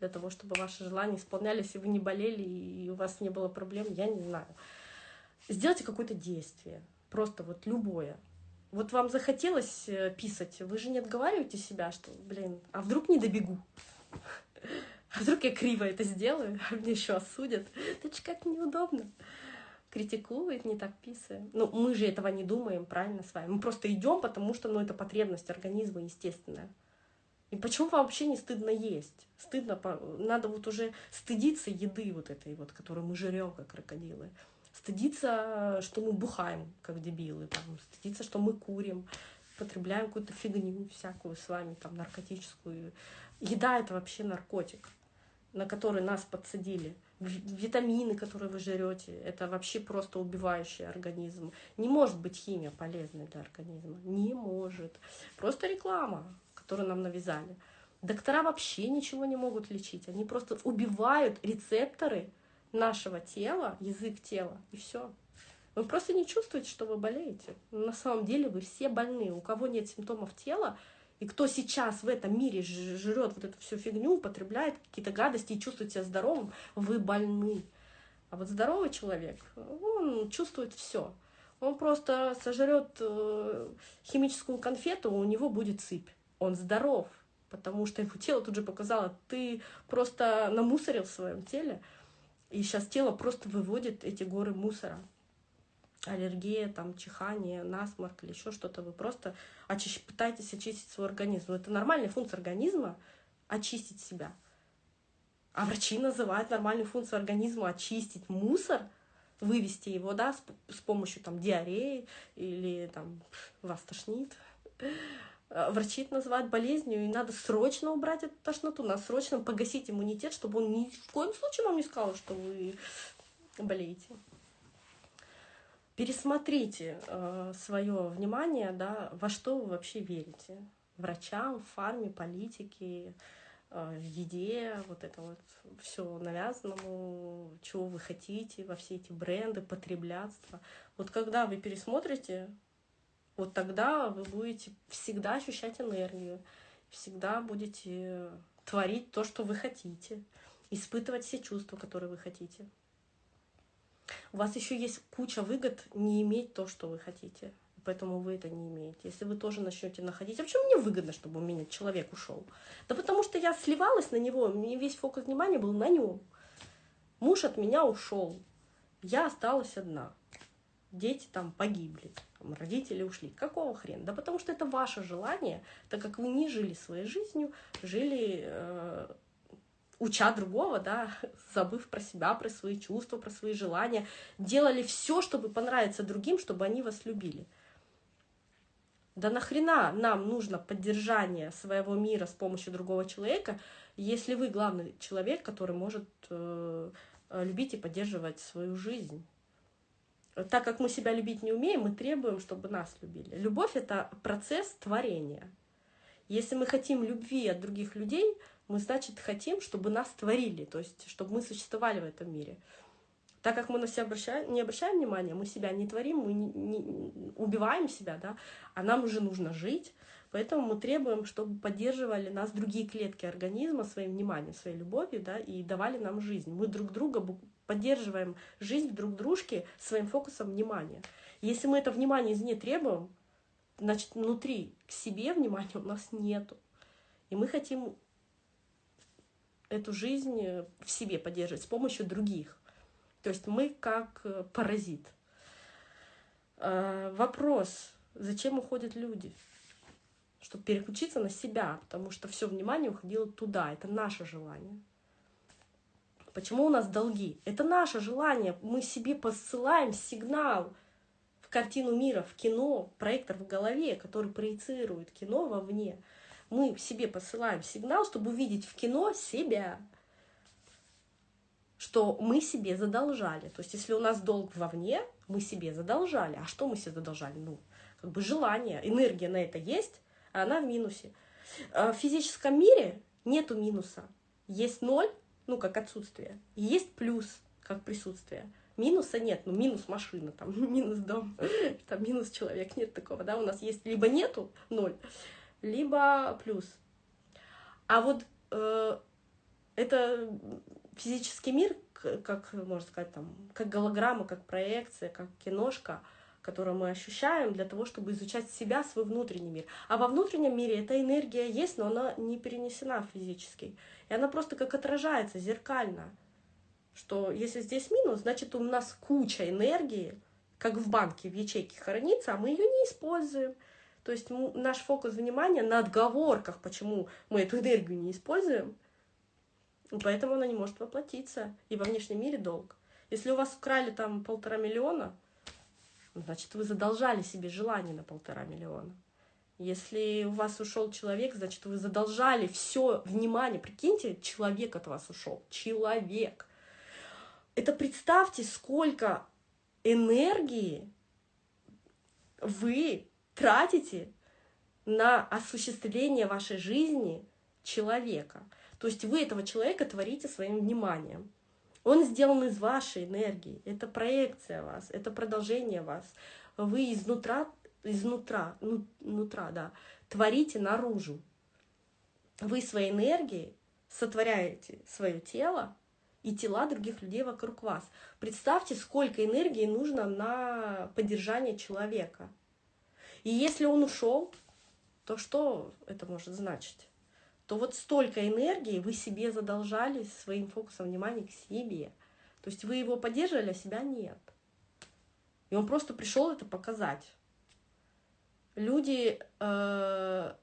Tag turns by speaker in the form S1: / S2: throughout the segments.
S1: для того, чтобы ваши желания исполнялись, и вы не болели, и у вас не было проблем, я не знаю. Сделайте какое-то действие, просто вот любое. Вот вам захотелось э, писать, вы же не отговариваете себя, что, блин, а вдруг не добегу? А вдруг я криво это сделаю, а мне еще осудят? Это же как неудобно. Критикует, не так писаем. Ну, мы же этого не думаем, правильно, с вами. Мы просто идем, потому что, ну, это потребность организма естественная. И почему вообще не стыдно есть? Стыдно, надо вот уже стыдиться еды вот этой вот, которую мы жрем, как крокодилы стыдиться, что мы бухаем, как дебилы, там, стыдиться, что мы курим, потребляем какую-то фигню всякую с вами, там, наркотическую. Еда — это вообще наркотик, на который нас подсадили. Витамины, которые вы жрете, это вообще просто убивающий организм. Не может быть химия полезной для организма. Не может. Просто реклама, которую нам навязали. Доктора вообще ничего не могут лечить. Они просто убивают рецепторы нашего тела, язык тела, и все. Вы просто не чувствуете, что вы болеете. на самом деле вы все больны. У кого нет симптомов тела, и кто сейчас в этом мире жрет вот эту всю фигню, употребляет какие-то гадости и чувствует себя здоровым, вы больны. А вот здоровый человек, он чувствует все. Он просто сожрет э, химическую конфету, у него будет сыпь. Он здоров, потому что его тело тут же показало, ты просто намусорил в своем теле, и сейчас тело просто выводит эти горы мусора. Аллергия, там, чихание, насморк или еще что-то. Вы просто очищ... пытаетесь очистить свой организм. Это нормальная функция организма — очистить себя. А врачи называют нормальную функцию организма очистить мусор, вывести его, да, с, с помощью там диареи или там вас тошнит. Э, врачи это называют болезнью, и надо срочно убрать эту тошноту, надо срочно погасить иммунитет, чтобы он ни в коем случае вам не сказал, что вы болеете. Пересмотрите э, свое внимание, да, во что вы вообще верите. Врачам, фарме, политике, э, еде, вот это вот все навязанному, чего вы хотите, во все эти бренды, потреблятство. Вот когда вы пересмотрите вот тогда вы будете всегда ощущать энергию, всегда будете творить то, что вы хотите, испытывать все чувства, которые вы хотите. У вас еще есть куча выгод не иметь то, что вы хотите. Поэтому вы это не имеете. Если вы тоже начнете находить... А почему мне выгодно, чтобы у меня человек ушел? Да потому что я сливалась на него, мне весь фокус внимания был на нем. Муж от меня ушел. Я осталась одна. Дети там погибли там, родители ушли. Какого хрена? Да потому что это ваше желание, так как вы не жили своей жизнью, жили э, уча другого, да, забыв про себя, про свои чувства, про свои желания, делали все, чтобы понравиться другим, чтобы они вас любили. Да нахрена нам нужно поддержание своего мира с помощью другого человека, если вы главный человек, который может э, любить и поддерживать свою жизнь? Так как мы себя любить не умеем, мы требуем, чтобы нас любили. Любовь — это процесс творения. Если мы хотим любви от других людей, мы, значит, хотим, чтобы нас творили, то есть, чтобы мы существовали в этом мире. Так как мы на себя обращаем, не обращаем внимания, мы себя не творим, мы не, не, убиваем себя, да, а нам уже нужно жить, Поэтому мы требуем, чтобы поддерживали нас другие клетки организма своим вниманием, своей любовью, да, и давали нам жизнь. Мы друг друга поддерживаем жизнь друг дружки своим фокусом внимания. Если мы это внимание извне требуем, значит, внутри к себе внимания у нас нету. И мы хотим эту жизнь в себе поддерживать с помощью других. То есть мы как э, паразит. Э, вопрос, зачем уходят люди? чтобы переключиться на себя, потому что все внимание уходило туда, это наше желание. Почему у нас долги? Это наше желание, мы себе посылаем сигнал в картину мира, в кино, проектор в голове, который проецирует кино вовне. Мы себе посылаем сигнал, чтобы увидеть в кино себя, что мы себе задолжали. То есть, если у нас долг вовне, мы себе задолжали. А что мы себе задолжали? Ну, как бы желание, энергия на это есть, а она в минусе. А в физическом мире нету минуса. Есть ноль, ну, как отсутствие, и есть плюс, как присутствие. Минуса нет, ну, минус машина, там, минус дом, там, минус человек, нет такого, да, у нас есть либо нету ноль, либо плюс. А вот э, Это физический мир, как можно сказать, там, как голограмма, как проекция, как киношка, которую мы ощущаем для того, чтобы изучать себя, свой внутренний мир. А во внутреннем мире эта энергия есть, но она не перенесена в физический. И она просто как отражается зеркально. Что если здесь минус, значит у нас куча энергии, как в банке, в ячейке хранится, а мы ее не используем. То есть наш фокус внимания на отговорках, почему мы эту энергию не используем, поэтому она не может воплотиться. И во внешнем мире долг. Если у вас украли там полтора миллиона, значит, вы задолжали себе желание на полтора миллиона. Если у вас ушел человек, значит, вы задолжали все внимание. Прикиньте, человек от вас ушел. Человек. Это представьте, сколько энергии вы тратите на осуществление вашей жизни человека. То есть вы этого человека творите своим вниманием. Он сделан из вашей энергии. Это проекция вас, это продолжение вас. Вы изнутра, изнутра, ну, нутра, да, творите наружу. Вы своей энергией сотворяете свое тело, и тела других людей вокруг вас. Представьте, сколько энергии нужно на поддержание человека. И если он ушел, то что это может значить? То вот столько энергии вы себе задолжали своим фокусом внимания к себе. То есть вы его поддерживали, а себя нет. И он просто пришел это показать. Люди, э,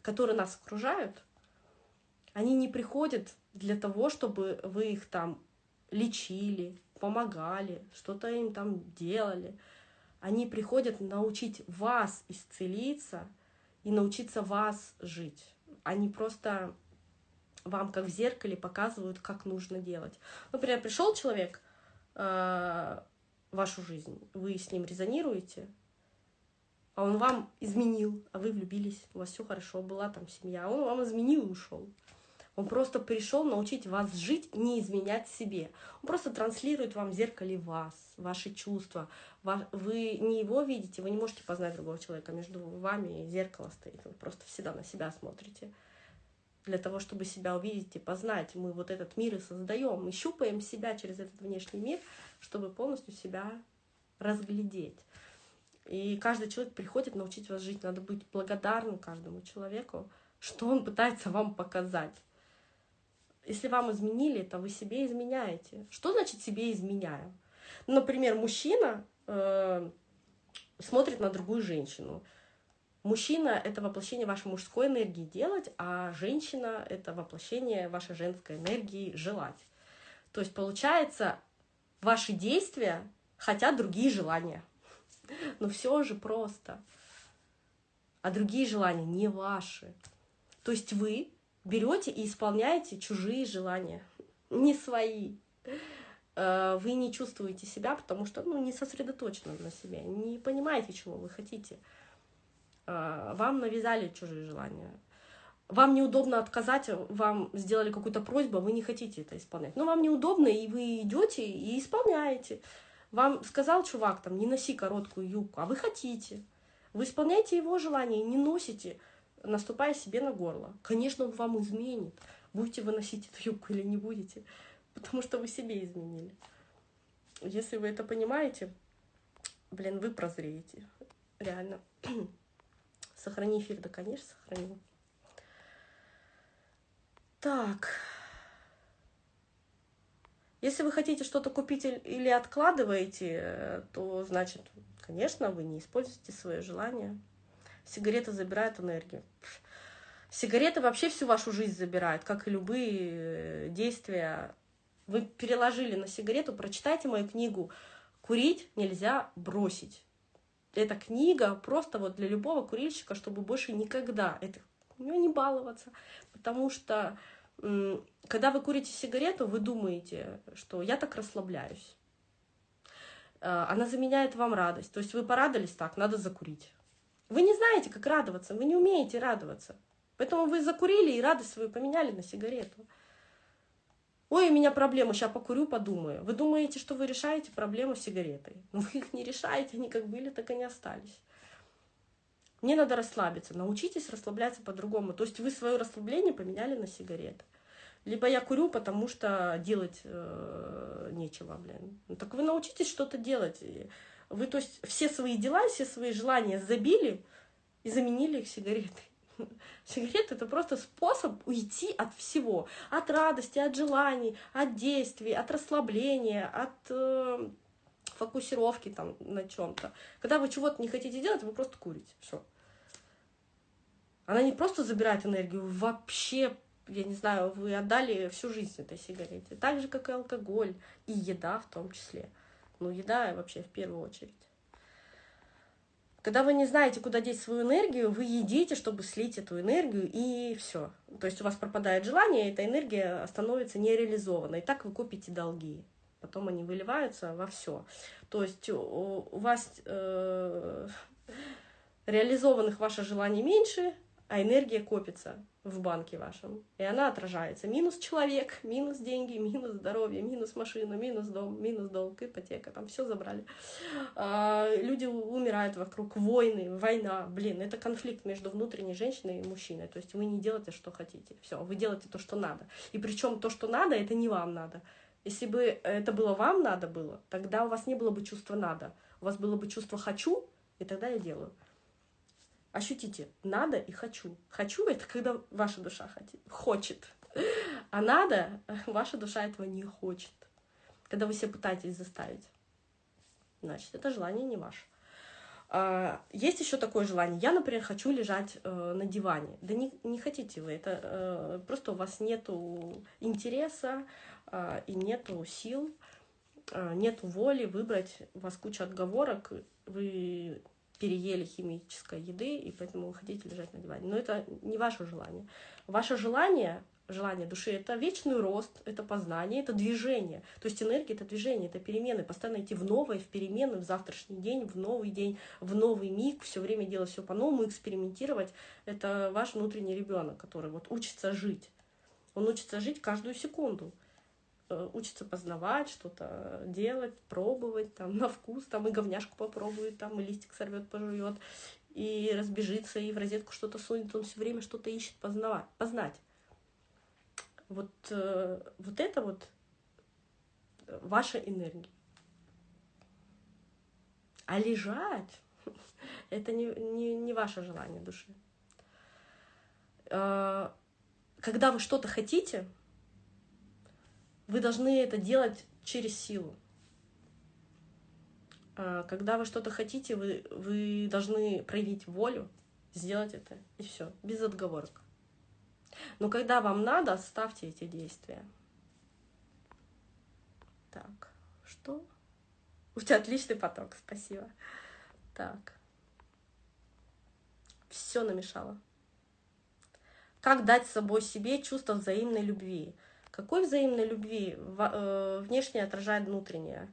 S1: которые нас окружают, они не приходят для того, чтобы вы их там лечили, помогали, что-то им там делали. Они приходят научить вас исцелиться и научиться вас жить. Они просто вам как в зеркале показывают, как нужно делать. Например, пришел человек э, в вашу жизнь, вы с ним резонируете, а он вам изменил, а вы влюбились, у вас все хорошо, была там семья, а он вам изменил и ушел. Он просто пришел научить вас жить, не изменять себе. Он просто транслирует вам в зеркале вас, ваши чувства. Вы не его видите, вы не можете познать другого человека. Между вами зеркало стоит. Вы просто всегда на себя смотрите. Для того, чтобы себя увидеть и познать, мы вот этот мир и создаем. Мы щупаем себя через этот внешний мир, чтобы полностью себя разглядеть. И каждый человек приходит научить вас жить. Надо быть благодарным каждому человеку, что он пытается вам показать. Если вам изменили, то вы себе изменяете. Что значит себе изменяю? Например, мужчина э, смотрит на другую женщину. Мужчина — это воплощение вашей мужской энергии делать, а женщина — это воплощение вашей женской энергии желать. То есть, получается, ваши действия хотят другие желания. Но все же просто. А другие желания не ваши. То есть вы берете и исполняете чужие желания, не свои. Э, вы не чувствуете себя, потому что ну, не сосредоточены на себе, не понимаете, чего вы хотите. Э, вам навязали чужие желания. Вам неудобно отказать, вам сделали какую-то просьбу, вы не хотите это исполнять. Но вам неудобно, и вы идете и исполняете. Вам сказал чувак, там, не носи короткую юбку, а вы хотите. Вы исполняете его желание, не носите наступая себе на горло. Конечно, он вам изменит. Будете вы носить эту юбку или не будете. Потому что вы себе изменили. Если вы это понимаете, блин, вы прозреете. Реально. Сохрани эфир, да, конечно, сохраню. Так. Если вы хотите что-то купить или откладываете, то, значит, конечно, вы не используете свое желание. Сигареты забирают энергию. Сигареты вообще всю вашу жизнь забирают, как и любые э, действия. Вы переложили на сигарету, прочитайте мою книгу «Курить нельзя бросить». Эта книга просто вот для любого курильщика, чтобы больше никогда это, не баловаться. Потому что когда вы курите сигарету, вы думаете, что я так расслабляюсь. Э, она заменяет вам радость. То есть вы порадовались так, надо закурить. Вы не знаете, как радоваться, вы не умеете радоваться. Поэтому вы закурили и радость свою поменяли на сигарету. Ой, у меня проблема, сейчас покурю, подумаю. Вы думаете, что вы решаете проблему с сигаретой. Но вы их не решаете, они как были, так и не остались. Мне надо расслабиться. Научитесь расслабляться по-другому. То есть вы свое расслабление поменяли на сигареты. Либо я курю, потому что делать э, нечего, блин. Ну, так вы научитесь что-то делать. Вы, то есть, все свои дела, все свои желания забили и заменили их сигаретой. Сигарета это просто способ уйти от всего. От радости, от желаний, от действий, от расслабления, от э, фокусировки там на чем-то. Когда вы чего-то не хотите делать, вы просто курите. Все. Она не просто забирает энергию, вообще, я не знаю, вы отдали всю жизнь этой сигарете. Так же, как и алкоголь, и еда в том числе. Ну, еда вообще в первую очередь. Когда вы не знаете, куда деть свою энергию, вы едите, чтобы слить эту энергию, и все. То есть у вас пропадает желание, и эта энергия становится нереализованной. И так вы копите долги. Потом они выливаются во все. То есть у, вас э, реализованных ваше желание меньше, а энергия копится в банке вашем, и она отражается. Минус человек, минус деньги, минус здоровье, минус машина, минус дом, минус долг, ипотека, там все забрали. А, люди умирают вокруг, войны, война, блин, это конфликт между внутренней женщиной и мужчиной, то есть вы не делаете, что хотите, все, вы делаете то, что надо. И причем то, что надо, это не вам надо. Если бы это было вам надо было, тогда у вас не было бы чувства надо, у вас было бы чувство хочу, и тогда я делаю. Ощутите, надо и хочу. Хочу — это когда ваша душа хочет. А надо, ваша душа этого не хочет. Когда вы себя пытаетесь заставить. Значит, это желание не ваше. А, есть еще такое желание. Я, например, хочу лежать э, на диване. Да не, не хотите вы. Это э, просто у вас нету интереса э, и нету сил, э, нету воли выбрать. У вас куча отговорок. Вы переели химической еды, и поэтому вы хотите лежать на диване. Но это не ваше желание. Ваше желание, желание души — это вечный рост, это познание, это движение. То есть энергия — это движение, это перемены. Постоянно идти в новое, в перемены, в завтрашний день, в новый день, в новый миг, все время делать все по-новому, экспериментировать. Это ваш внутренний ребенок, который вот учится жить. Он учится жить каждую секунду. Э, учится познавать, что-то делать, пробовать, там, на вкус, там, и говняшку попробует, там, и листик сорвет, пожует, и разбежится, и в розетку что-то сунет, он все время что-то ищет познавать, познать. Вот, э, вот это вот ваша энергия. А лежать — это не, не, не ваше желание души. Э, когда вы что-то хотите — вы должны это делать через силу. А, когда вы что-то хотите, вы, вы должны проявить волю, сделать это, и все, без отговорок. Но когда вам надо, ставьте эти действия. Так, что? У тебя отличный поток, спасибо. Так. Все намешало. Как дать собой себе чувство взаимной любви? Какой взаимной любви э, внешне отражает внутреннее?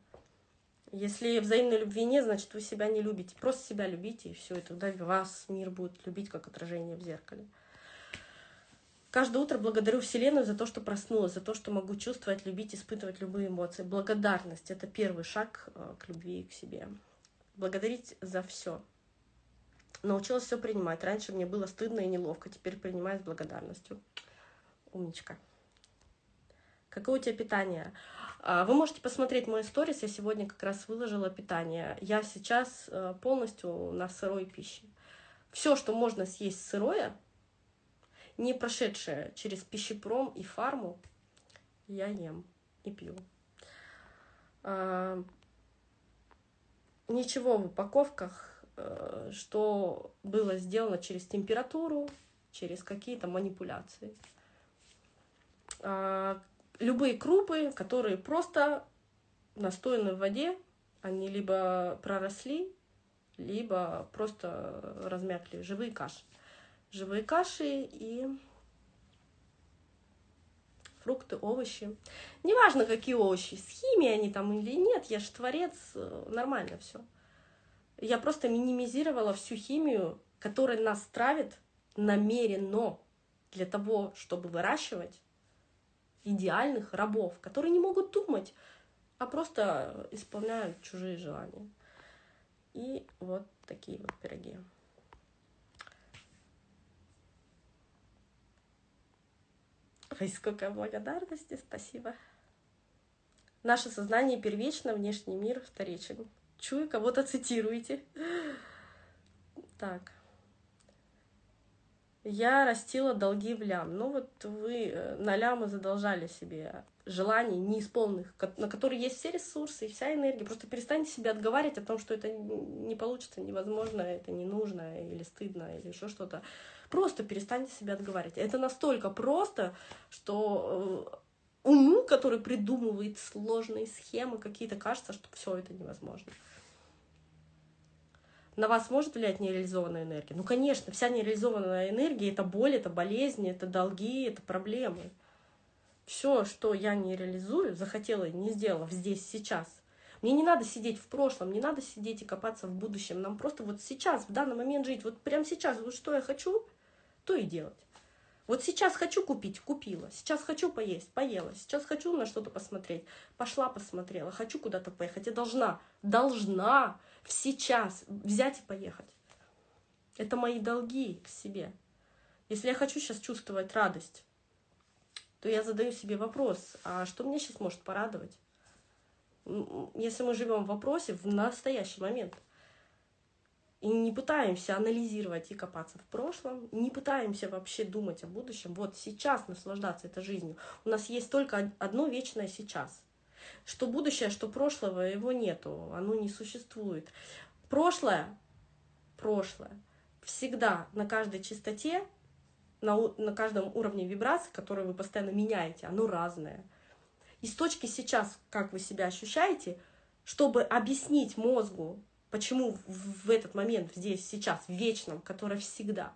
S1: Если взаимной любви нет, значит, вы себя не любите. Просто себя любите, и все, и тогда вас мир будет любить, как отражение в зеркале. Каждое утро благодарю Вселенную за то, что проснулась, за то, что могу чувствовать, любить, испытывать любые эмоции. Благодарность — это первый шаг э, к любви и к себе. Благодарить за все. Научилась все принимать. Раньше мне было стыдно и неловко, теперь принимаю с благодарностью. Умничка. Какое у тебя питание? А, вы можете посмотреть мой сторис, я сегодня как раз выложила питание. Я сейчас э, полностью на сырой пище. Все, что можно съесть сырое, не прошедшее через пищепром и фарму, я ем и пью. А, ничего в упаковках, э, что было сделано через температуру, через какие-то манипуляции. Любые крупы, которые просто настояны в воде, они либо проросли, либо просто размякли. Живые каши. Живые каши и фрукты, овощи. Неважно, какие овощи, с химией они там или нет, я же творец, нормально все. Я просто минимизировала всю химию, которая нас травит намеренно для того, чтобы выращивать идеальных рабов, которые не могут думать, а просто исполняют чужие желания. И вот такие вот пироги. Ой, сколько благодарности, спасибо. Наше сознание первично, внешний мир вторичен. Чую, кого-то цитируете. Так. Я растила долги в лям. Ну вот вы э, на лямы задолжали себе желаний неисполненных, на которые есть все ресурсы и вся энергия. Просто перестаньте себя отговаривать о том, что это не получится, невозможно, это не нужно, или стыдно, или еще что-то. Просто перестаньте себя отговаривать. Это настолько просто, что э, уму, который придумывает сложные схемы какие-то, кажется, что все это невозможно. На вас может влиять нереализованная энергия? Ну, конечно, вся нереализованная энергия — это боль, это болезни, это долги, это проблемы. Все, что я не реализую, захотела и не сделала здесь, сейчас. Мне не надо сидеть в прошлом, не надо сидеть и копаться в будущем. Нам просто вот сейчас, в данный момент жить. Вот прямо сейчас, вот что я хочу, то и делать. Вот сейчас хочу купить, купила. Сейчас хочу поесть, поела. Сейчас хочу на что-то посмотреть, пошла посмотрела. Хочу куда-то поехать, я должна, должна сейчас взять и поехать. Это мои долги к себе. Если я хочу сейчас чувствовать радость, то я задаю себе вопрос, а что мне сейчас может порадовать? Если мы живем в вопросе в настоящий момент – и не пытаемся анализировать и копаться в прошлом, не пытаемся вообще думать о будущем, вот сейчас наслаждаться этой жизнью. У нас есть только одно вечное сейчас. Что будущее, что прошлого, его нету, оно не существует. Прошлое, прошлое, всегда на каждой частоте, на, на каждом уровне вибрации, который вы постоянно меняете, оно разное. И с точки сейчас, как вы себя ощущаете, чтобы объяснить мозгу, Почему в этот момент, здесь, сейчас, в вечном, которое всегда,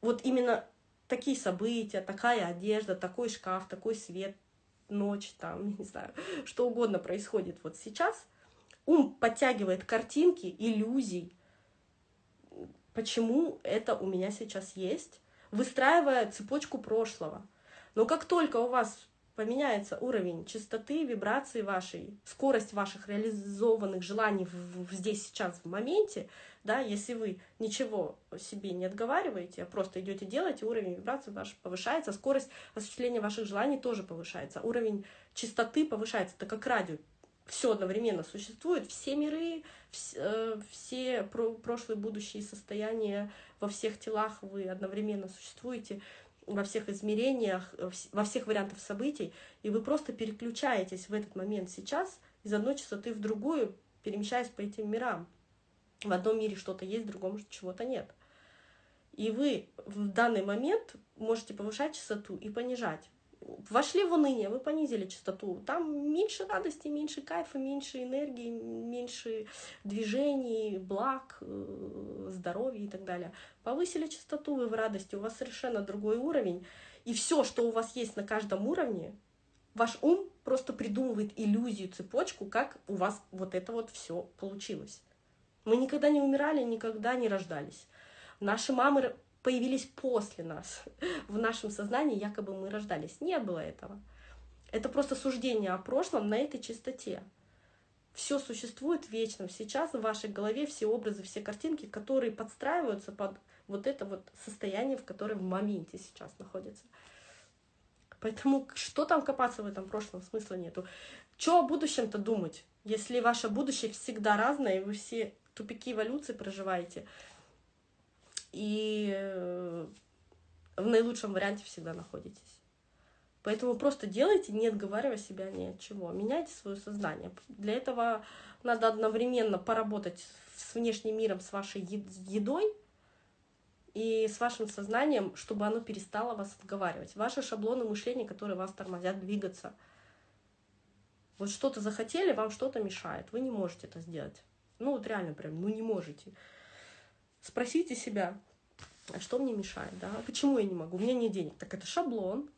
S1: вот именно такие события, такая одежда, такой шкаф, такой свет, ночь, там, не знаю, что угодно происходит вот сейчас, ум подтягивает картинки, иллюзий, почему это у меня сейчас есть, выстраивая цепочку прошлого. Но как только у вас поменяется уровень частоты, вибрации вашей, скорость ваших реализованных желаний в, в здесь, сейчас, в моменте, да, если вы ничего себе не отговариваете, а просто идете делать, уровень вибрации ваш повышается, скорость осуществления ваших желаний тоже повышается, уровень частоты повышается, это как радио, все одновременно существует, все миры, все, э, все про, прошлые, будущие состояния во всех телах вы одновременно существуете, во всех измерениях, во всех вариантах событий, и вы просто переключаетесь в этот момент сейчас из одной частоты в другую, перемещаясь по этим мирам. В одном мире что-то есть, в другом чего-то нет. И вы в данный момент можете повышать частоту и понижать вошли в уныние, вы понизили частоту. Там меньше радости, меньше кайфа, меньше энергии, меньше движений, благ, э, здоровья и так далее. Повысили частоту, вы в радости, у вас совершенно другой уровень. И все, что у вас есть на каждом уровне, ваш ум просто придумывает иллюзию, цепочку, как у вас вот это вот все получилось. Мы никогда не умирали, никогда не рождались. Наши мамы появились после нас. В нашем сознании якобы мы рождались. Не было этого. Это просто суждение о прошлом на этой частоте. Все существует вечно. Сейчас в вашей голове все образы, все картинки, которые подстраиваются под вот это вот состояние, в котором в моменте сейчас находится. Поэтому что там копаться в этом прошлом, смысла нету. Что о будущем-то думать, если ваше будущее всегда разное, и вы все тупики эволюции проживаете, и э, в наилучшем варианте всегда находитесь. Поэтому просто делайте, не отговаривая себя ни от чего. Меняйте свое сознание. Для этого надо одновременно поработать с внешним миром, с вашей едой и с вашим сознанием, чтобы оно перестало вас отговаривать. Ваши шаблоны мышления, которые вас тормозят двигаться. Вот что-то захотели, вам что-то мешает. Вы не можете это сделать. Ну вот реально прям, ну не можете. Спросите себя, а что мне мешает, да? Почему я не могу? У меня нет денег. Так это шаблон.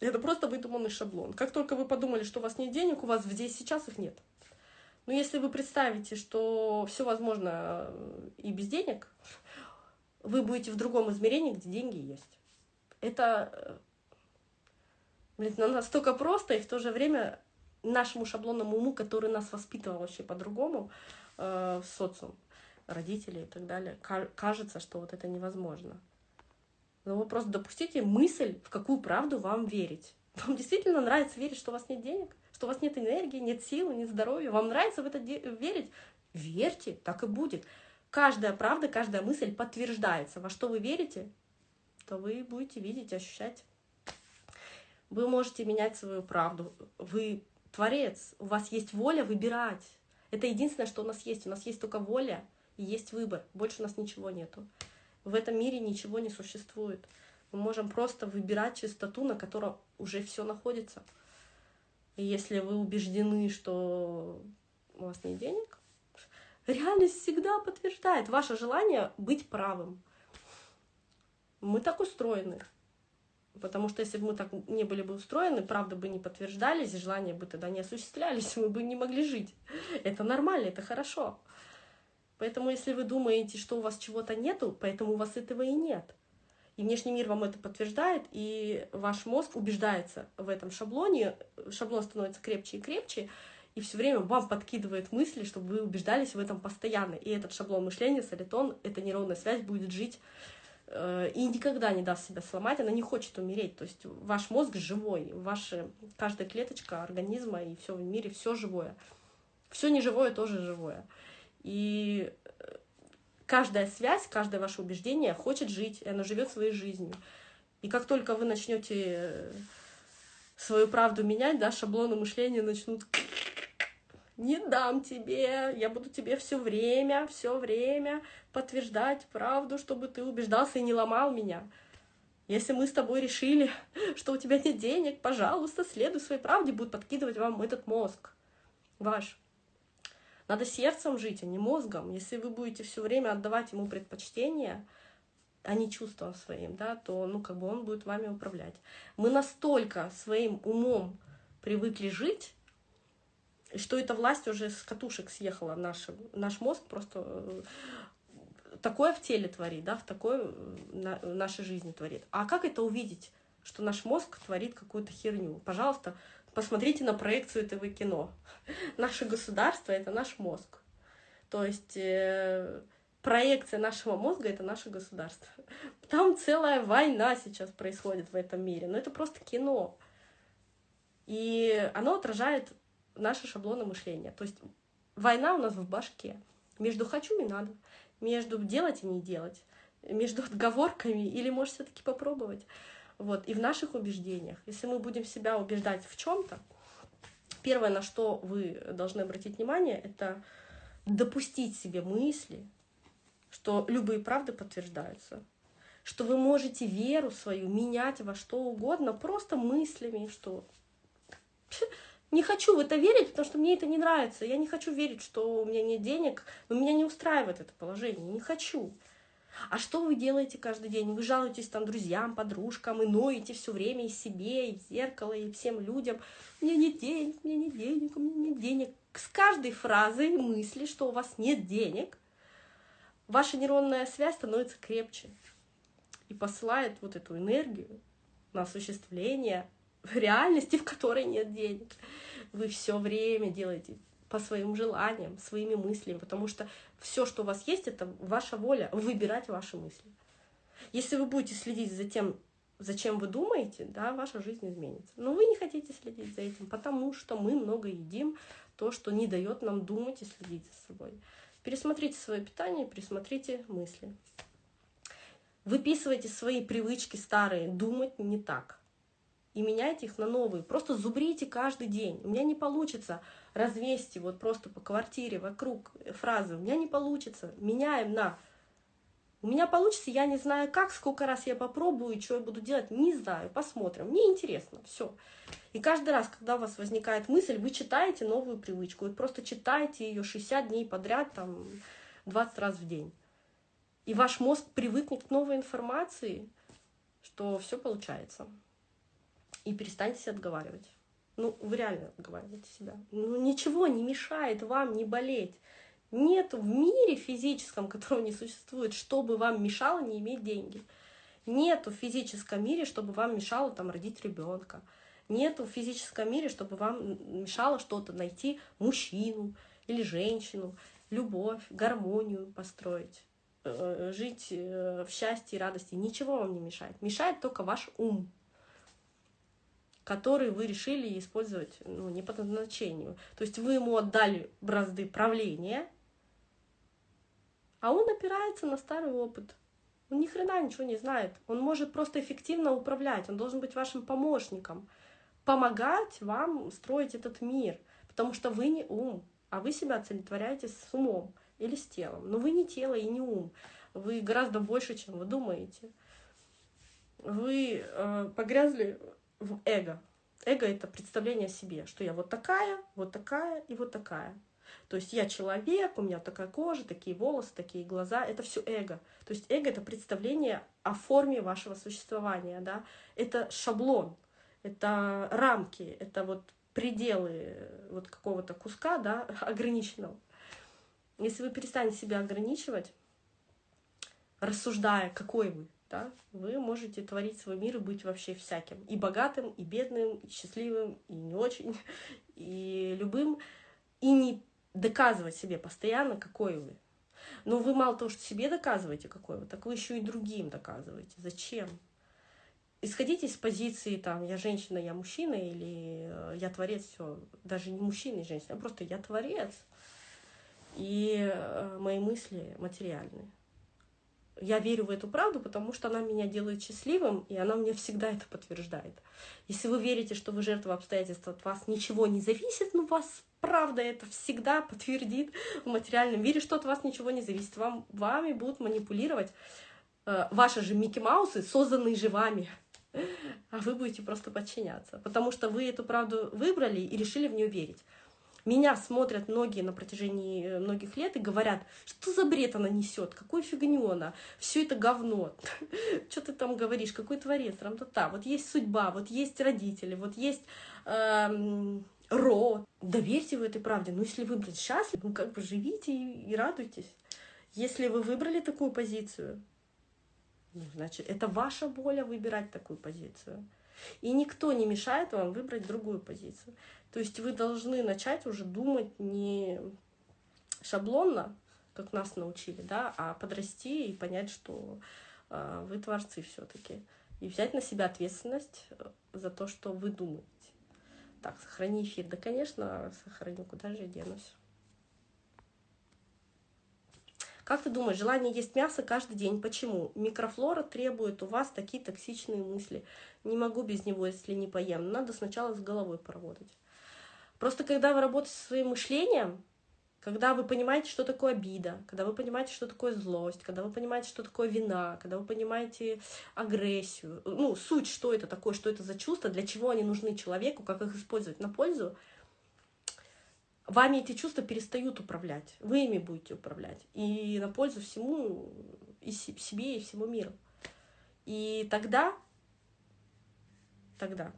S1: Это просто выдуманный шаблон. Как только вы подумали, что у вас нет денег, у вас здесь сейчас их нет. Но если вы представите, что все возможно э, и без денег, вы будете в другом измерении, где деньги есть. Это э, блин, настолько просто, и в то же время нашему шаблонному уму, который нас воспитывал вообще по-другому э, социум, родителей и так далее, кажется, что вот это невозможно. Но вы просто допустите мысль, в какую правду вам верить. Вам действительно нравится верить, что у вас нет денег, что у вас нет энергии, нет силы, нет здоровья. Вам нравится в это верить? Верьте, так и будет. Каждая правда, каждая мысль подтверждается. Во что вы верите, то вы будете видеть, ощущать. Вы можете менять свою правду. Вы творец, у вас есть воля выбирать. Это единственное, что у нас есть. У нас есть только воля и есть выбор. Больше у нас ничего нету. В этом мире ничего не существует. Мы можем просто выбирать чистоту, на которой уже все находится. И если вы убеждены, что у вас нет денег, реальность всегда подтверждает ваше желание быть правым. Мы так устроены. Потому что если бы мы так не были бы устроены, правда бы не подтверждались, желания бы тогда не осуществлялись, мы бы не могли жить. Это нормально, это хорошо. Поэтому если вы думаете, что у вас чего-то нету, поэтому у вас этого и нет. И внешний мир вам это подтверждает, и ваш мозг убеждается в этом шаблоне, шаблон становится крепче и крепче, и все время вам подкидывает мысли, чтобы вы убеждались в этом постоянно. И этот шаблон мышления, солитон, эта нейронная связь будет жить и никогда не даст себя сломать, она не хочет умереть. То есть ваш мозг живой, ваша каждая клеточка организма и все в мире, все живое. Все неживое тоже живое. И э, каждая связь, каждое ваше убеждение хочет жить, и оно живет своей жизнью. И как только вы начнете э, свою правду менять, да, шаблоны мышления начнут не дам тебе, я буду тебе все время, все время подтверждать правду, чтобы ты убеждался и не ломал меня. Если мы с тобой решили, что у тебя нет денег, пожалуйста, следуй своей правде, будет подкидывать вам этот мозг ваш. Надо сердцем жить, а не мозгом. Если вы будете все время отдавать ему предпочтение, а не чувством своим, да, то, ну, как бы он будет вами управлять. Мы настолько своим умом привыкли жить, что эта власть уже с катушек съехала. Наш, наш мозг просто э, такое в теле творит, да, в такое э, на, нашей жизни творит. А как это увидеть, что наш мозг творит какую-то херню? Пожалуйста, посмотрите на проекцию этого кино. Наше государство — это наш мозг. То есть э, проекция нашего мозга — это наше государство. Там целая война сейчас происходит в этом мире, но это просто кино. И оно отражает наши шаблоны мышления. То есть война у нас в башке. Между хочу и надо, между делать и не делать, между отговорками или, может, все-таки попробовать. Вот. И в наших убеждениях, если мы будем себя убеждать в чем-то, первое, на что вы должны обратить внимание, это допустить себе мысли, что любые правды подтверждаются, что вы можете веру свою менять во что угодно просто мыслями, что не хочу в это верить, потому что мне это не нравится. Я не хочу верить, что у меня нет денег, но меня не устраивает это положение. Не хочу. А что вы делаете каждый день? Вы жалуетесь там друзьям, подружкам и ноете все время и себе, и в зеркало, и всем людям. Мне нет денег, мне нет денег, у меня нет денег. С каждой фразой мысли, что у вас нет денег, ваша нейронная связь становится крепче и посылает вот эту энергию на осуществление реальности, в которой нет денег. Вы все время делаете по своим желаниям, своими мыслями, потому что все, что у вас есть, это ваша воля выбирать ваши мысли. Если вы будете следить за тем, зачем вы думаете, да, ваша жизнь изменится. Но вы не хотите следить за этим, потому что мы много едим то, что не дает нам думать и следить за собой. Пересмотрите свое питание, пересмотрите мысли. Выписывайте свои привычки старые, думать не так и меняйте их на новые. Просто зубрите каждый день. У меня не получится развести вот просто по квартире вокруг фразы. У меня не получится. Меняем на у меня получится, я не знаю как, сколько раз я попробую, что я буду делать, не знаю, посмотрим. Мне интересно, все. И каждый раз, когда у вас возникает мысль, вы читаете новую привычку. Вы просто читаете ее 60 дней подряд, там, 20 раз в день. И ваш мозг привыкнет к новой информации, что все получается и перестаньте себя отговаривать. Ну, вы реально отговариваете себя. Ну, ничего не мешает вам не болеть. Нет в мире физическом, которого не существует, чтобы вам мешало не иметь деньги. Нету в физическом мире, чтобы вам мешало там родить ребенка. Нету в физическом мире, чтобы вам мешало что-то найти мужчину или женщину, любовь, гармонию построить. э, жить э, в счастье и радости. Ничего вам не мешает. Мешает только ваш ум, который вы решили использовать ну, не по назначению. То есть вы ему отдали бразды правления, а он опирается на старый опыт. Он ни хрена ничего не знает. Он может просто эффективно управлять. Он должен быть вашим помощником. Помогать вам строить этот мир. Потому что вы не ум, а вы себя олицетворяете с умом или с телом. Но вы не тело и не ум. Вы гораздо больше, чем вы думаете. Вы э, погрязли в эго. Эго — это представление о себе, что я вот такая, вот такая и вот такая. То есть я человек, у меня такая кожа, такие волосы, такие глаза. Это все эго. То есть эго — это представление о форме вашего существования. Да? Это шаблон, это рамки, это вот пределы вот какого-то куска да, ограниченного. Если вы перестанете себя ограничивать, рассуждая, какой вы, да, вы можете творить свой мир и быть вообще всяким. И богатым, и бедным, и счастливым, и не очень, и любым. И не доказывать себе постоянно, какой вы. Но вы мало того, что себе доказываете, какой вы, так вы еще и другим доказываете. Зачем? Исходите из позиции, там, я женщина, я мужчина, или э, я творец, все, даже не мужчина и женщина, а просто я творец. И э, мои мысли материальные я верю в эту правду, потому что она меня делает счастливым, и она мне всегда это подтверждает. Если вы верите, что вы жертва обстоятельств, от вас ничего не зависит, ну вас правда это всегда подтвердит в материальном мире, что от вас ничего не зависит. Вам, вами будут манипулировать э, ваши же Микки Маусы, созданные же вами. А вы будете просто подчиняться, потому что вы эту правду выбрали и решили в нее верить. Меня смотрят многие на протяжении э, многих лет и говорят, что за бред она несет, какую фигню она, все это говно. Что ты там говоришь, какой творец, там то та Вот есть судьба, вот есть родители, вот есть эм, род. Доверьте в этой правде. Ну, если вы, блин, счастливы, ну, как бы живите и, и радуйтесь. Если вы выбрали такую позицию, ну, значит, это ваша воля выбирать такую позицию. И никто не мешает вам выбрать другую позицию. То есть вы должны начать уже думать не шаблонно, как нас научили, да, а подрасти и понять, что э, вы творцы все-таки. И взять на себя ответственность э, за то, что вы думаете. Так, сохрани эфир. Да, конечно, сохраню, куда же я денусь. Как ты думаешь, желание есть мясо каждый день? Почему? Микрофлора требует у вас такие токсичные мысли. Не могу без него, если не поем. Надо сначала с головой поработать. Просто когда вы работаете со своим мышлением, когда вы понимаете, что такое обида, когда вы понимаете, что такое злость, когда вы понимаете, что такое вина, когда вы понимаете агрессию, ну, суть, что это такое, что это за чувства, для чего они нужны человеку, как их использовать на пользу, вами эти чувства перестают управлять, вы ими будете управлять, и на пользу всему, и себе, и всему миру. И тогда, тогда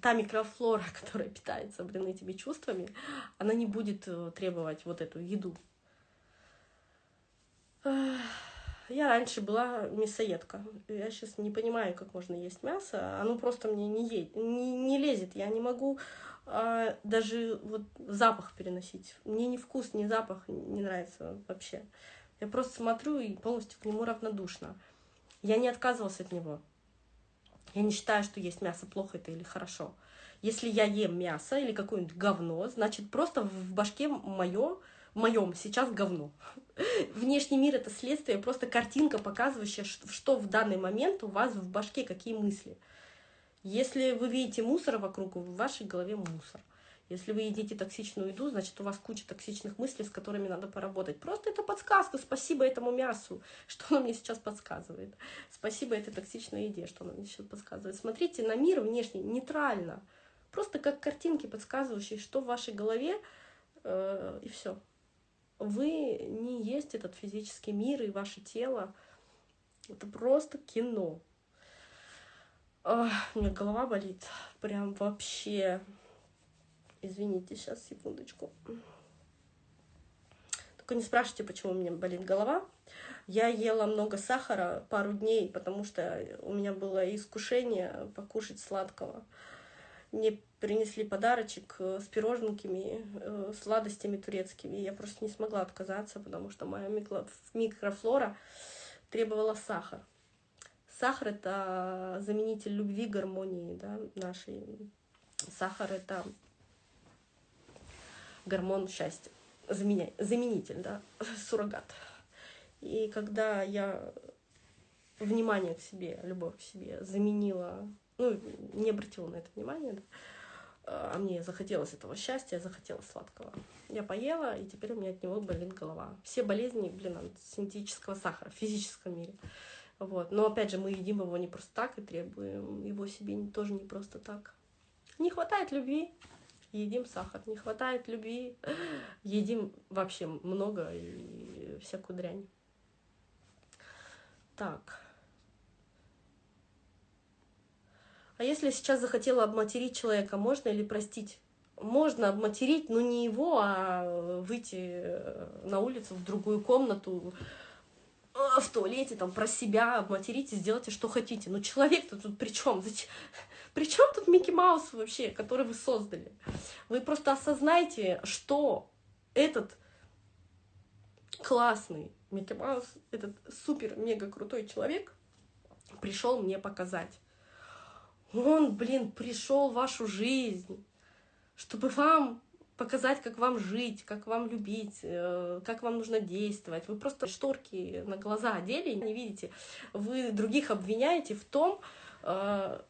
S1: та микрофлора, которая питается, блин, этими чувствами, она не будет э, требовать вот эту еду. Я раньше была мясоедка. Я сейчас не понимаю, как можно есть мясо. Оно просто мне не, е... не, не лезет. Я не могу а, даже вот запах переносить. Мне ни вкус, ни запах не нравится вообще. Я просто смотрю и полностью к нему равнодушна. Я не отказывалась от него. Я не считаю, что есть мясо плохо это или хорошо. Если я ем мясо или какое-нибудь говно, значит просто в башке мое, моем сейчас говно. Внешний мир это следствие, просто картинка, показывающая, что в данный момент у вас в башке, какие мысли. Если вы видите мусор вокруг, в вашей голове мусор. Если вы едите токсичную еду, значит, у вас куча токсичных мыслей, с которыми надо поработать. Просто это подсказка. Спасибо этому мясу, что оно мне сейчас подсказывает. Спасибо этой токсичной еде, что оно мне сейчас подсказывает. Смотрите на мир внешне нейтрально. Просто как картинки, подсказывающие, что в вашей голове, э, и все. Вы не есть этот физический мир и ваше тело. Это просто кино. Ох, у меня голова болит. Прям вообще. Извините, сейчас, секундочку. Только не спрашивайте, почему у меня болит голова. Я ела много сахара пару дней, потому что у меня было искушение покушать сладкого. мне принесли подарочек с пироженками, э, сладостями турецкими. Я просто не смогла отказаться, потому что моя микрофлора требовала сахар. Сахар — это заменитель любви, гармонии да, нашей. Сахар — это гормон счастья, заменя... заменитель, да, суррогат. И когда я внимание к себе, любовь к себе заменила, ну, не обратила на это внимание, да, а мне захотелось этого счастья, захотелось сладкого. Я поела, и теперь у меня от него болит голова. Все болезни, блин, от синтетического сахара в физическом мире. Вот. Но опять же, мы едим его не просто так и требуем его себе тоже не просто так. Не хватает любви, едим сахар. Не хватает любви, едим вообще много и всякую дрянь. Так. А если сейчас захотела обматерить человека, можно или простить? Можно обматерить, но не его, а выйти э, на улицу в другую комнату, э, в туалете, там, про себя обматерить и сделайте, что хотите. Но человек-то тут при чем? При чем тут Микки Маус вообще, который вы создали? Вы просто осознаете, что этот классный Микки Маус, этот супер-мега крутой человек пришел мне показать. Он, блин, пришел в вашу жизнь, чтобы вам показать, как вам жить, как вам любить, э, как вам нужно действовать. Вы просто шторки на глаза одели, не видите. Вы других обвиняете в том, э,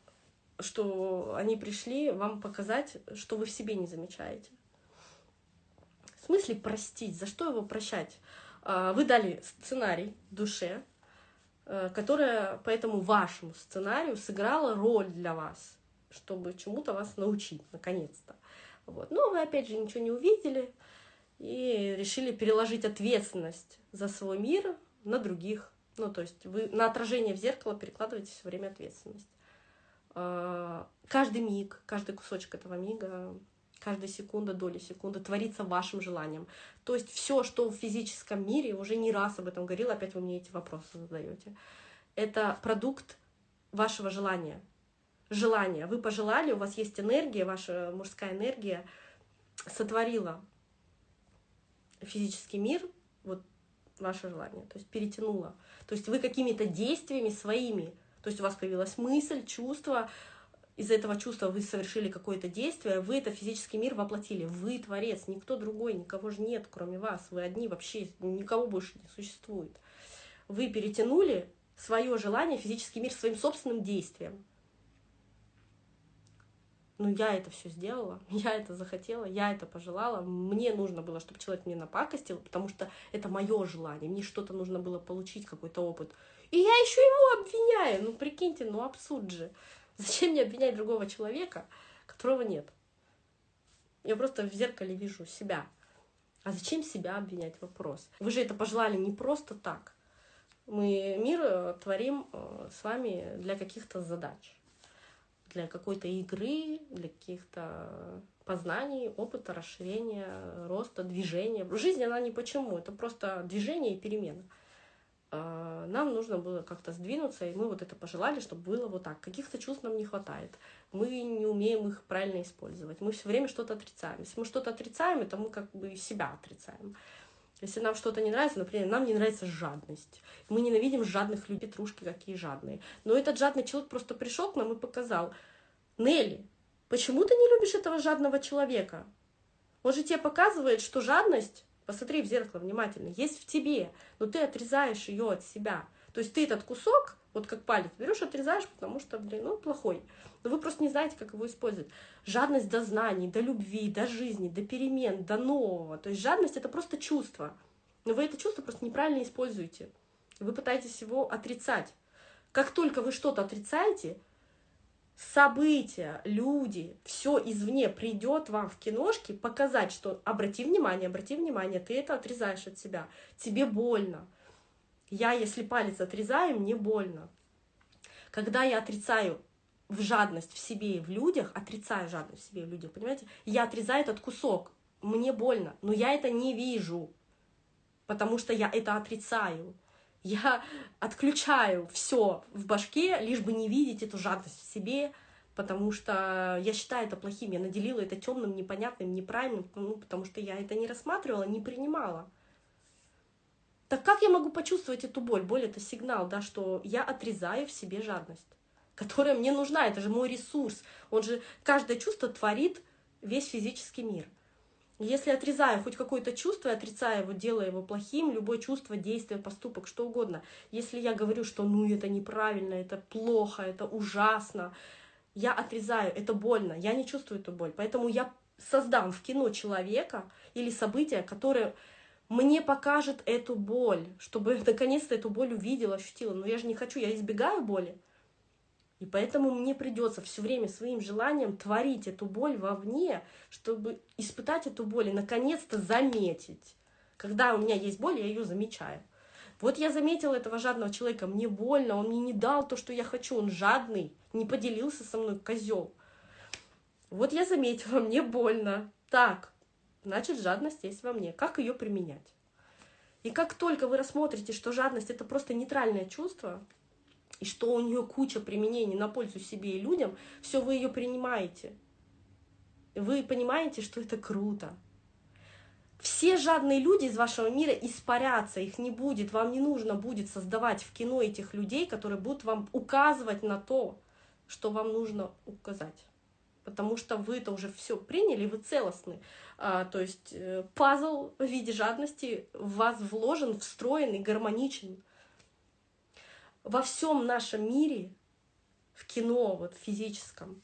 S1: что они пришли вам показать, что вы в себе не замечаете. В смысле простить? За что его прощать? Э, вы дали сценарий душе, Э, которая по этому вашему сценарию сыграла роль для вас, чтобы чему-то вас научить, наконец-то. Вот. Но вы, опять же, ничего не увидели и решили переложить ответственность за свой мир на других. Ну, то есть вы на отражение в зеркало перекладываете все время ответственность. Э, каждый миг, каждый кусочек этого мига каждая секунда, доля секунды творится вашим желанием. То есть все, что в физическом мире, уже не раз об этом говорила, опять вы мне эти вопросы задаете, это продукт вашего желания. Желание. Вы пожелали, у вас есть энергия, ваша мужская энергия сотворила физический мир, вот ваше желание, то есть перетянула. То есть вы какими-то действиями своими, то есть у вас появилась мысль, чувство, из-за этого чувства вы совершили какое-то действие, вы это физический мир воплотили. Вы творец, никто другой, никого же нет, кроме вас. Вы одни вообще, никого больше не существует. Вы перетянули свое желание, физический мир своим собственным действием. Ну, я это все сделала, я это захотела, я это пожелала. Мне нужно было, чтобы человек мне напакостил, потому что это мое желание. Мне что-то нужно было получить, какой-то опыт. И я еще его обвиняю. Ну, прикиньте, ну абсурд же. Зачем мне обвинять другого человека, которого нет? Я просто в зеркале вижу себя. А зачем себя обвинять? Вопрос. Вы же это пожелали не просто так. Мы мир э, творим э, с вами для каких-то задач, для какой-то игры, для каких-то познаний, опыта, расширения, роста, движения. Жизнь, она не почему, это просто движение и перемена. А, нам нужно было как-то сдвинуться, и мы вот это пожелали, чтобы было вот так. Каких-то чувств нам не хватает. Мы не умеем их правильно использовать. Мы все время что-то отрицаем. Если мы что-то отрицаем, это мы как бы себя отрицаем. Если нам что-то не нравится, например, нам не нравится жадность. Мы ненавидим жадных людей, трушки какие жадные. Но этот жадный человек просто пришел к нам и показал, Нелли, почему ты не любишь этого жадного человека? Он же тебе показывает, что жадность Посмотри в зеркало внимательно. Есть в тебе, но ты отрезаешь ее от себя. То есть ты этот кусок, вот как палец, берешь, отрезаешь, потому что, блин, ну, плохой. Но вы просто не знаете, как его использовать. Жадность до знаний, до любви, до жизни, до перемен, до нового. То есть жадность — это просто чувство. Но вы это чувство просто неправильно используете. Вы пытаетесь его отрицать. Как только вы что-то отрицаете, события, люди, все извне придет вам в киношке показать, что обрати внимание, обрати внимание, ты это отрезаешь от себя, тебе больно. Я, если палец отрезаю, мне больно. Когда я отрицаю в жадность в себе и в людях, отрицаю жадность в себе и в людях, понимаете, я отрезаю этот кусок, мне больно, но я это не вижу, потому что я это отрицаю. Я отключаю все в башке, лишь бы не видеть эту жадность в себе, потому что я считаю это плохим, я наделила это темным, непонятным, неправильным, ну, потому что я это не рассматривала, не принимала. Так как я могу почувствовать эту боль? Боль — это сигнал, да, что я отрезаю в себе жадность, которая мне нужна, это же мой ресурс. Он же, каждое чувство творит весь физический мир. Если отрезаю хоть какое-то чувство, отрицаю его, делая его плохим, любое чувство, действие, поступок, что угодно. Если я говорю, что ну это неправильно, это плохо, это ужасно, я отрезаю, это больно, я не чувствую эту боль. Поэтому я создам в кино человека или событие, которое мне покажет эту боль, чтобы наконец-то эту боль увидела, ощутила. Но я же не хочу, я избегаю боли. И поэтому мне придется все время своим желанием творить эту боль вовне, чтобы испытать эту боль и наконец-то заметить. Когда у меня есть боль, я ее замечаю. Вот я заметила этого жадного человека, мне больно, он мне не дал то, что я хочу, он жадный, не поделился со мной, козел. Вот я заметила, мне больно. Так, значит, жадность есть во мне. Как ее применять? И как только вы рассмотрите, что жадность это просто нейтральное чувство, и что у нее куча применений на пользу себе и людям, все вы ее принимаете. Вы понимаете, что это круто. Все жадные люди из вашего мира испарятся, их не будет, вам не нужно будет создавать в кино этих людей, которые будут вам указывать на то, что вам нужно указать. Потому что вы это уже все приняли, вы целостны. А, то есть э, пазл в виде жадности в вас вложен, встроен и гармоничен во всем нашем мире, в кино, вот в физическом,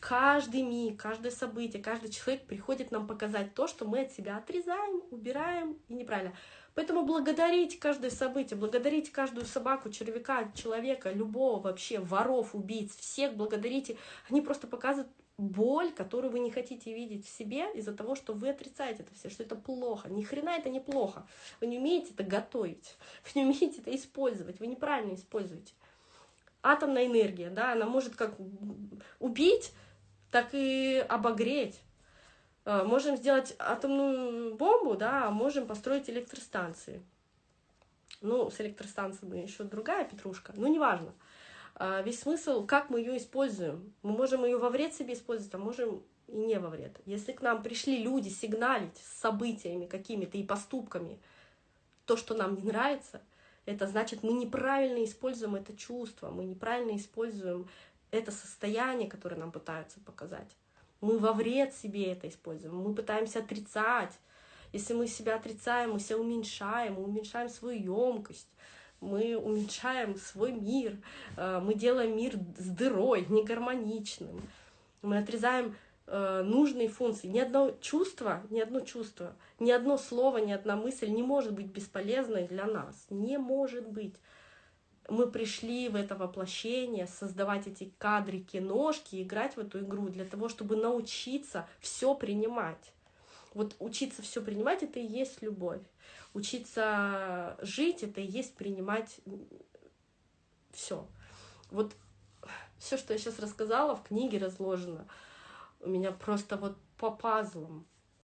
S1: каждый миг, каждое событие, каждый человек приходит нам показать то, что мы от себя отрезаем, убираем и неправильно. Поэтому благодарить каждое событие, благодарить каждую собаку, червяка, человека, любого вообще, воров, убийц, всех благодарите. Они просто показывают боль, которую вы не хотите видеть в себе из-за того, что вы отрицаете это все, что это плохо. Ни хрена это не плохо. Вы не умеете это готовить, вы не умеете это использовать, вы неправильно используете. Атомная энергия, да, она может как убить, так и обогреть. А, можем сделать атомную бомбу, да, а можем построить электростанции. Ну, с электростанциями еще другая петрушка, но неважно. А, весь смысл, как мы ее используем. Мы можем ее во вред себе использовать, а можем и не во вред. Если к нам пришли люди сигналить с событиями какими-то и поступками, то, что нам не нравится, это значит, мы неправильно используем это чувство, мы неправильно используем это состояние, которое нам пытаются показать. Мы во вред себе это используем, мы пытаемся отрицать. Если мы себя отрицаем, мы себя уменьшаем, мы уменьшаем свою емкость, мы уменьшаем свой мир, э, мы делаем мир с дырой, негармоничным, мы отрезаем э, нужные функции. Ни одно чувство, ни одно чувство, ни одно слово, ни одна мысль не может быть бесполезной для нас. Не может быть. Мы пришли в это воплощение, создавать эти кадры, киношки, играть в эту игру для того, чтобы научиться все принимать. Вот учиться все принимать это и есть любовь. Учиться жить это и есть принимать все. Вот все, что я сейчас рассказала, в книге разложено. У меня просто вот по пазлам.